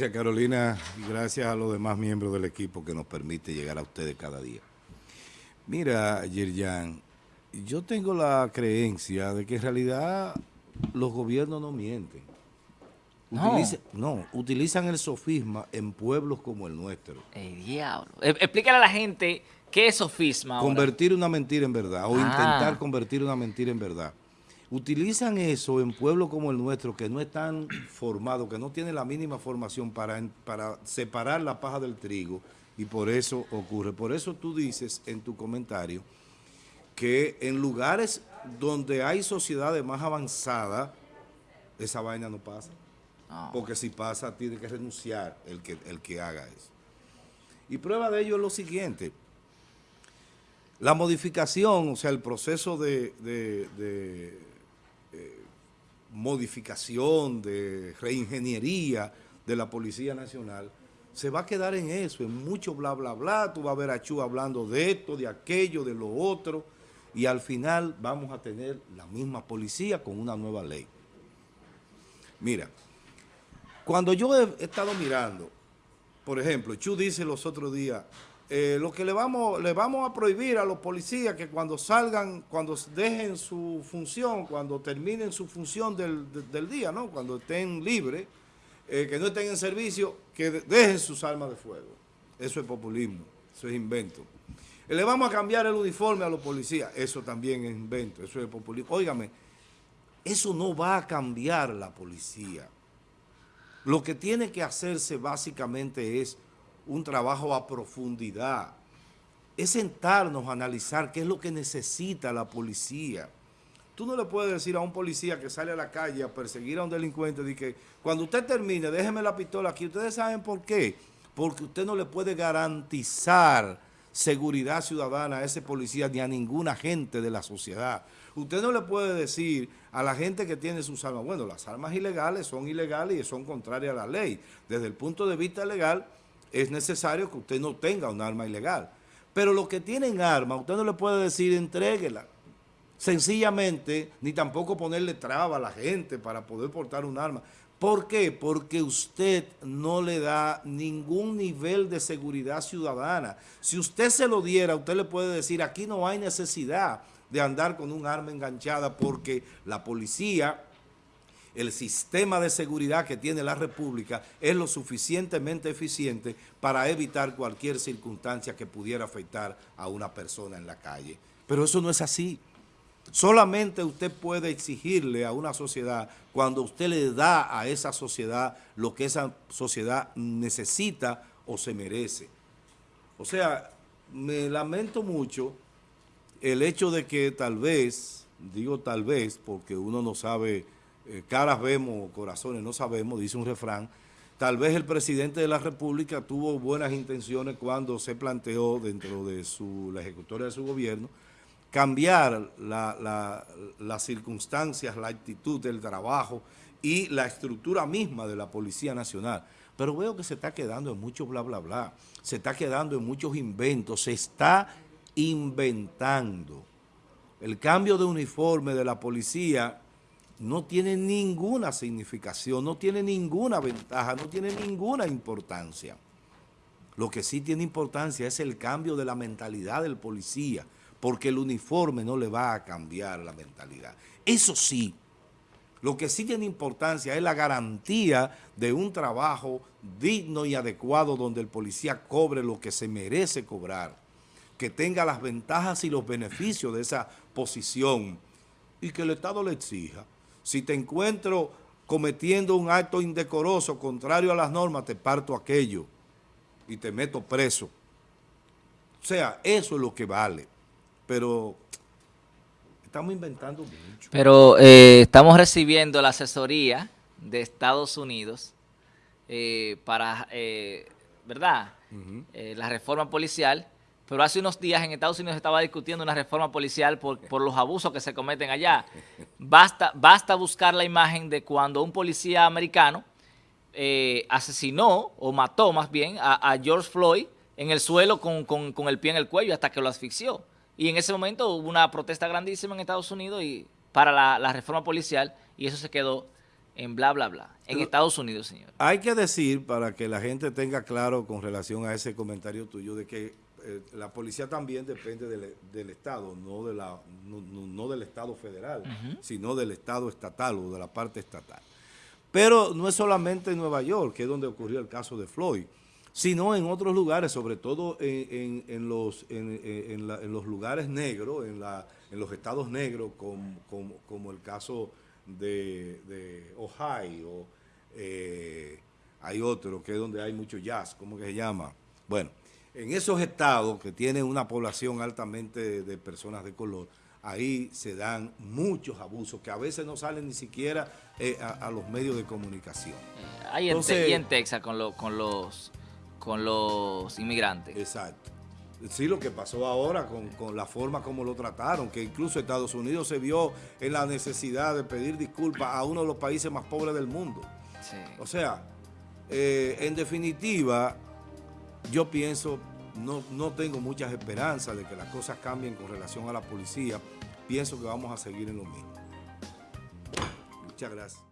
Gracias Carolina y gracias a los demás miembros del equipo que nos permite llegar a ustedes cada día. Mira, Yerjan, yo tengo la creencia de que en realidad los gobiernos no mienten. No. no, utilizan el sofisma en pueblos como el nuestro. El diablo. E, explícale a la gente qué es sofisma ahora. Convertir una mentira en verdad o Ah. intentar convertir una mentira en verdad. Utilizan eso en pueblos como el nuestro que no están formados, que no tienen la mínima formación para, para separar la paja del trigo y por eso ocurre. Por eso tú dices en tu comentario que en lugares donde hay sociedades más avanzadas, esa vaina no pasa. No. Porque si pasa, tiene que renunciar el que, el que haga eso. Y prueba de ello es lo siguiente. La modificación, o sea, el proceso de, de- de, eh, modificación, de reingeniería de la Policía Nacional, se va a quedar en eso, en mucho bla, bla, bla. Tú vas a ver a Chu hablando de esto, de aquello, de lo otro, y al final vamos a tener la misma policía con una nueva ley. Mira, cuando yo he estado mirando, por ejemplo, Chu dice los otros días, eh, lo que le vamos, le vamos a prohibir a los policías que cuando salgan, cuando dejen su función, cuando terminen su función del, de- del día, ¿no? cuando estén libres, eh, que no estén en servicio, que de- dejen sus armas de fuego. Eso es populismo, eso es invento. Eh, Le vamos a cambiar el uniforme a los policías, eso también es invento, eso es populismo. Óigame, eso no va a cambiar la policía. Lo que tiene que hacerse básicamente es un trabajo a profundidad. Es sentarnos a analizar qué es lo que necesita la policía. Tú no le puedes decir a un policía que sale a la calle a perseguir a un delincuente de que cuando usted termine, déjeme la pistola aquí. Ustedes saben por qué. Porque usted no le puede garantizar seguridad ciudadana a ese policía ni a ninguna gente de la sociedad. Usted no le puede decir a la gente que tiene sus armas, bueno, las armas ilegales son ilegales y son contrarias a la ley. Desde el punto de vista legal, es necesario que usted no tenga un arma ilegal. Pero los que tienen armas, usted no le puede decir entréguela. Sencillamente, ni tampoco ponerle traba a la gente para poder portar un arma. ¿Por qué? Porque usted no le da ningún nivel de seguridad ciudadana. Si usted se lo diera, usted le puede decir, aquí no hay necesidad de andar con un arma enganchada porque la policía el sistema de seguridad que tiene la República es lo suficientemente eficiente para evitar cualquier circunstancia que pudiera afectar a una persona en la calle. Pero eso no es así. Solamente usted puede exigirle a una sociedad cuando usted le da a esa sociedad lo que esa sociedad necesita o se merece. O sea, me lamento mucho el hecho de que tal vez, digo tal vez porque uno no sabe, eh, caras vemos, corazones no sabemos, dice un refrán, tal vez el presidente de la República tuvo buenas intenciones cuando se planteó dentro de su, la ejecutoria de su gobierno cambiar la- la- las circunstancias, la actitud del trabajo y la estructura misma de la Policía Nacional. Pero veo que se está quedando en mucho bla, bla, bla. Se está quedando en muchos inventos. Se está inventando. El cambio de uniforme de la policía no tiene ninguna significación, no tiene ninguna ventaja, no tiene ninguna importancia. Lo que sí tiene importancia es el cambio de la mentalidad del policía, porque el uniforme no le va a cambiar la mentalidad. Eso sí, lo que sí tiene importancia es la garantía de un trabajo digno y adecuado donde el policía cobre lo que se merece cobrar, que tenga las ventajas y los beneficios de esa posición y que el Estado le exija. Si te encuentro cometiendo un acto indecoroso contrario a las normas, te parto aquello y te meto preso. O sea, eso es lo que vale. Pero estamos inventando mucho. Pero eh, estamos recibiendo la asesoría de Estados Unidos eh, para, eh, ¿verdad? La reforma policial. Pero hace unos días en Estados Unidos estaba discutiendo una reforma policial por, por los abusos que se cometen allá. Basta, basta buscar la imagen de cuando un policía americano eh, asesinó o mató más bien a, a George Floyd en el suelo con, con- con el pie en el cuello hasta que lo asfixió. Y en ese momento hubo una protesta grandísima en Estados Unidos y para la, la reforma policial y eso se quedó en bla, bla, bla. En Pero- Estados Unidos, señor. Hay que decir, para que la gente tenga claro con relación a ese comentario tuyo, de que eh, la policía también depende del, del Estado, no, de la, no, no- no del Estado federal, sino del Estado estatal o de la parte estatal. Pero no es solamente en Nueva York, que es donde ocurrió el caso de Floyd, sino en otros lugares, sobre todo en, en- en los, en, en- en la- en los lugares negros, en, la, en los estados negros, como, como- como el caso de, de Ohio, eh, hay otro que es donde hay mucho jazz, ¿cómo que se llama? Bueno, en esos estados que tienen una población altamente de, de personas de color, ahí se dan muchos abusos que a veces no salen ni siquiera eh, a, a los medios de comunicación. Ahí Entonces- y en Texas con, lo- con, los, con los inmigrantes. Exacto. Sí, lo que pasó ahora con, con la forma como lo trataron, que incluso Estados Unidos se vio en la necesidad de pedir disculpas a uno de los países más pobres del mundo. Sí. O sea, eh, en definitiva, yo pienso, no, no tengo muchas esperanzas de que las cosas cambien con relación a la policía. Pienso que vamos a seguir en lo mismo. Muchas gracias.